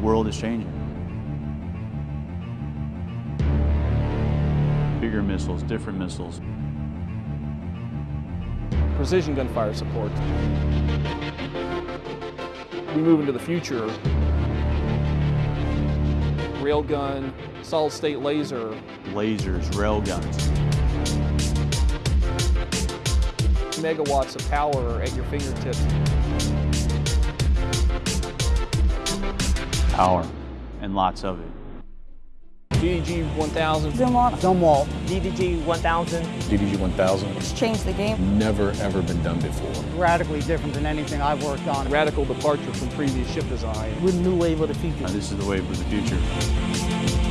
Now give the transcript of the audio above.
world is changing. Bigger missiles, different missiles. Precision gunfire support. We move into the future. Railgun, solid state laser, Lasers, railguns. megawatts of power at your fingertips. Power, and lots of it. DDG 1000. Zumwalt. Zumwalt. DDG 1000. DDG 1000. It's changed the game. Never ever been done before. Radically different than anything I've worked on. Radical departure from previous ship design. With a new wave of the future. Now, this is the wave of the future.